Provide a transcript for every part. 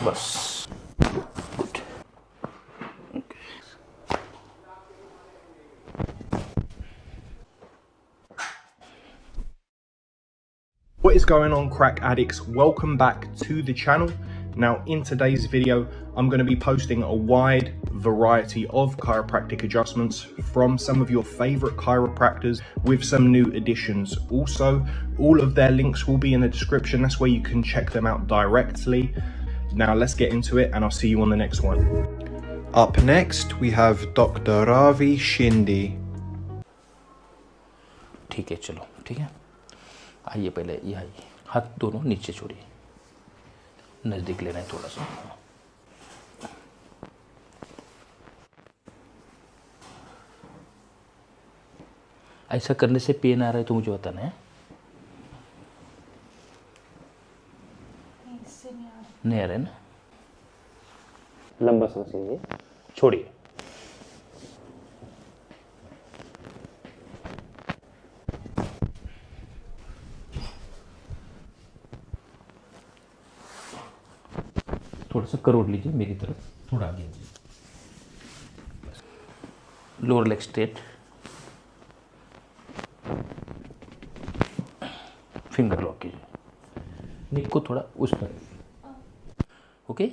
What is going on crack addicts? Welcome back to the channel. Now in today's video, I'm going to be posting a wide variety of chiropractic adjustments from some of your favorite chiropractors with some new additions. Also, all of their links will be in the description. That's where you can check them out directly. Now let's get into it and I'll see you on the next one. Up next, we have Dr. Ravi Shinde. ठीक है चलो ठीक है आइए पहले ये आइए हाथ दोनों नीचे छोड़िए नज़दीक लेना है थोड़ा सा ऐसा करने से पेन आ रहा है तो मुझे बताना है नहीं आ रहा ना लंबा सांस लीजिए छोड़िए। थोड़ा सा करोड़ लीजिए मेरी तरफ़ थोड़ा आगे lower leg straight finger lock कीजिए। निक को थोड़ा उस तरफ़ ओके?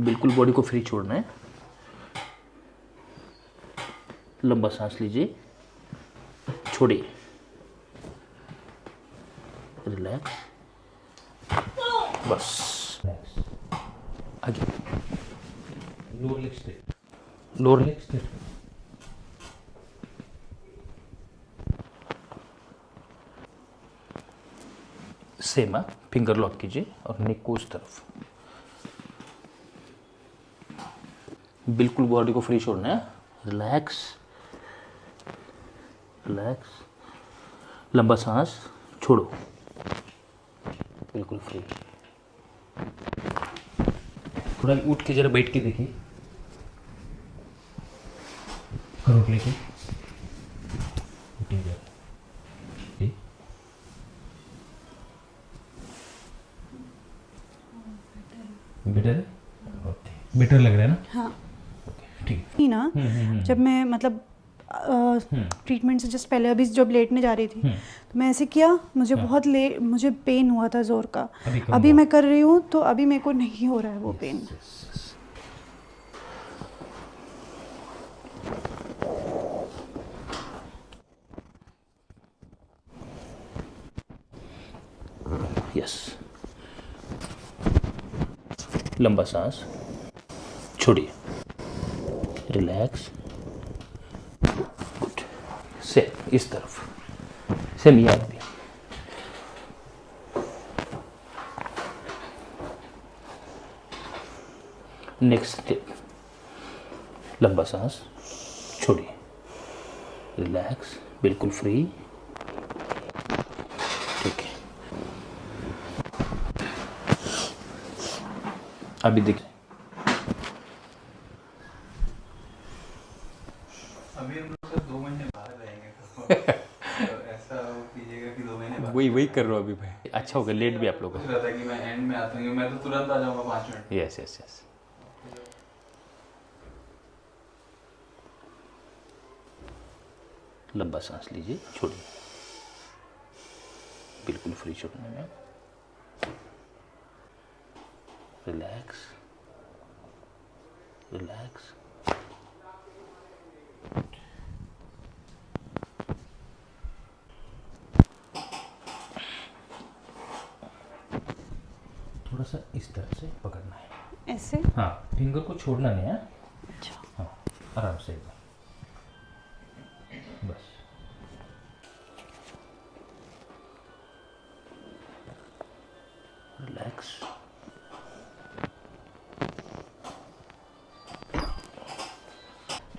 बिल्कुल बॉडी को फ्री छोड़ना है। लंबा सांस लीजिए। छोड़िए। रिलैक्स बस। आगे। Lower leg straight lower leg straight same है फिंगर लॉक कीजिए और नेक को उस तरफ़। बिल्कुल बॉडी को फ्री छोड़ना है। रिलैक्स रिलैक्स लंबा सांस छोड़ो। बिल्कुल फ्री थोड़ा उठ के जरा बैठ के देखिए। लेके उठिए जरा ठीक बेटर ओके लग रहा है ना? हाँ। ठीक। ना जब मैं मतलब ट्रीटमेंट से जस्ट पहले अभी जब लेटने जा रही थी तो मैं ऐसे किया मुझे हाँ। बहुत ले मुझे पेन हुआ था ज़ोर का। अभी अभी मैं कर रही हूँ तो अभी मेरे को नहीं हो रहा है वो पेन यस लंबा सांस, छोड़िए। रिलैक्स गुड से इस तरफ़। सेम याद भी। नेक्स्ट स्टेप लंबा सांस, छोड़िए। रिलैक्स बिल्कुल फ्री ठीक है अभी देख अभी हम लोग सर दो महीने बाहर रहेंगे तो तो ऐसा कीजिएगा कि दो महीने बाद वही वही कर रहा हूँ अभी भाई। अच्छा हो गया लेट भी आप लोग सोच रहा था कि मैं एंड में आता हूँ मैं तो तुरंत आ जाऊँगा पाँच मिनट। यस यस यस लंबा सांस लीजिए छोड़िए। बिल्कुल फ्री छोड़ने में। रिलैक्स रिलैक्स थोड़ा सा इस तरह से पकड़ना है। ऐसे? हाँ फिंगर को छोड़ना नहीं है। अच्छा। हाँ आराम से एकदम। बस। रिलैक्स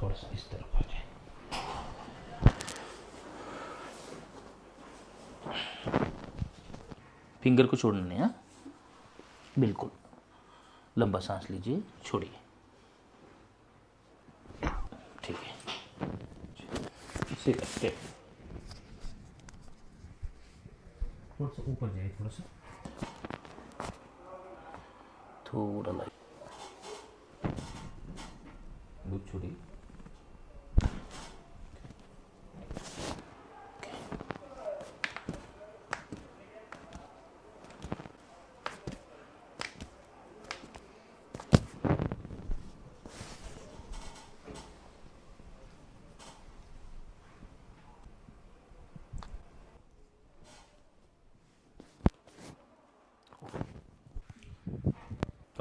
थोड़ा सा इस तरफ़ आ जाए फिंगर को छोड़ना नहीं है बिल्कुल। लंबा सांस लीजिए छोड़िए। ठीक है। स्टेप थोड़ा सा ऊपर जाइए थोड़ा सा। थोड़ा लाइट दूध छोड़िए।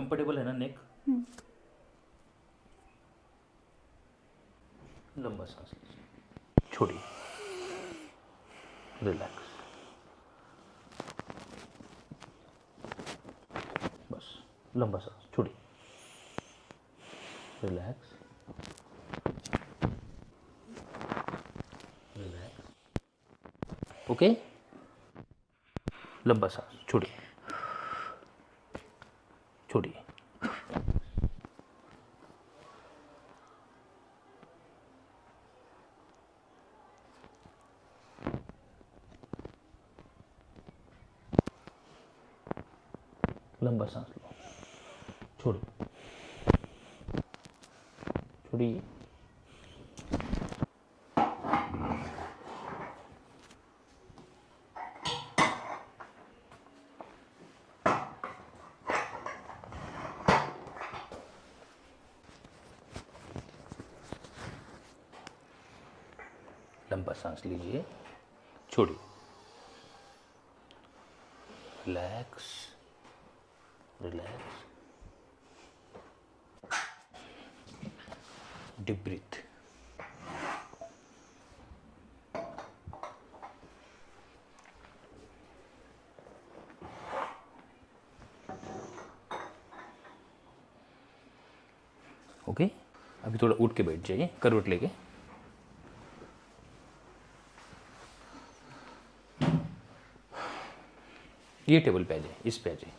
कंफर्टेबल है ना नेक लंबा सांस लीजिए। छोड़िए। रिलैक्स बस लंबा सांस छोड़िए। रिलैक्स रिलैक्स ओके लंबा सांस छोड़िए। छोड़िए। लंबा सांस लो। छोड़ छोड़िए। लंबा सांस लीजिए। छोड़िए। Relax relax deep breath okay अभी थोड़ा उठ के बैठ जाइए, करवट लेके। ये टेबल पे आ जाए इस पे आ जाए।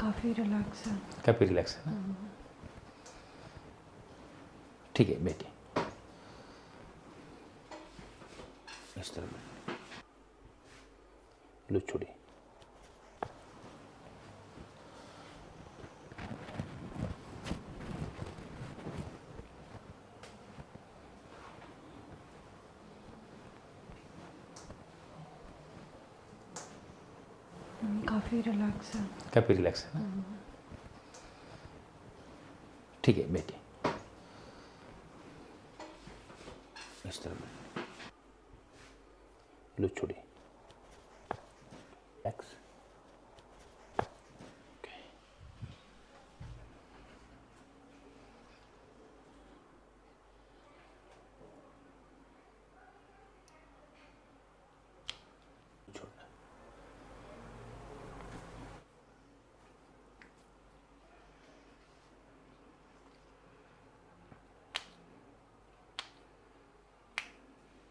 काफ़ी रिलैक्स है। काफ़ी रिलैक्स है ठीक है बैठिए इस तरह लो छोड़िए काफ़ी रिलैक्स है। काफ़ी रिलैक्स है ना? ठीक है बैठिए। इस तरह। लो छोड़िए रिलैक्स छोड़ना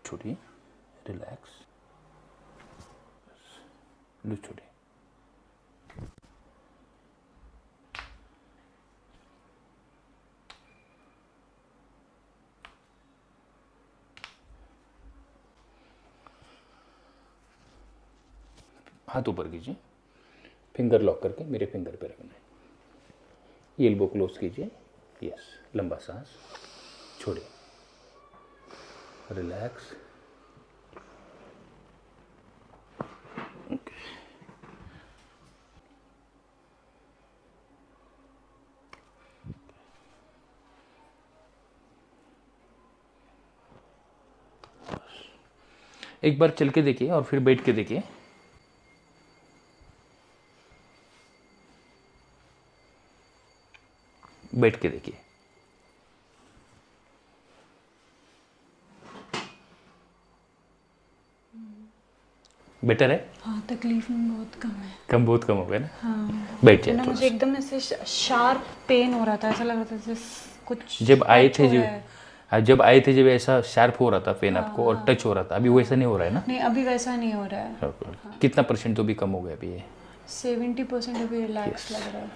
छोड़िए रिलैक्स छोड़िए हाथ ऊपर कीजिए फिंगर लॉक करके मेरे फिंगर पे रखना है। एल्बो क्लोज कीजिए। यस लंबा सांस, छोड़िए। रिलैक्स एक बार चल के देखिए और फिर बैठ के देखिए। बैठ के देखिए। बेटर है? हाँ तकलीफ़ में बहुत कम है। कम बहुत कम हो गया ना? हाँ। बैठ जाए ना मुझे एकदम ऐसे शार्प पेन हो रहा था ऐसा लग रहा था जैसे कुछ जब आए थे जो जब आए थे जब ऐसा शार्प हो रहा था पेन हाँ, आपको और टच हो रहा था अभी वैसा नहीं हो रहा है ना? नहीं अभी वैसा नहीं हो रहा है। हाँ। कितना परसेंट तो भी कम हो गया अभी ये? सेवेंटी परसेंट अभी रिलैक्स लग रहा है।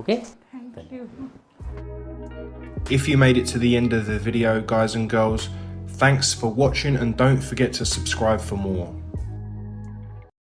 Okay thank you If you made it to the end of the video, guys and girls, thanks for watching and don't forget to subscribe for more.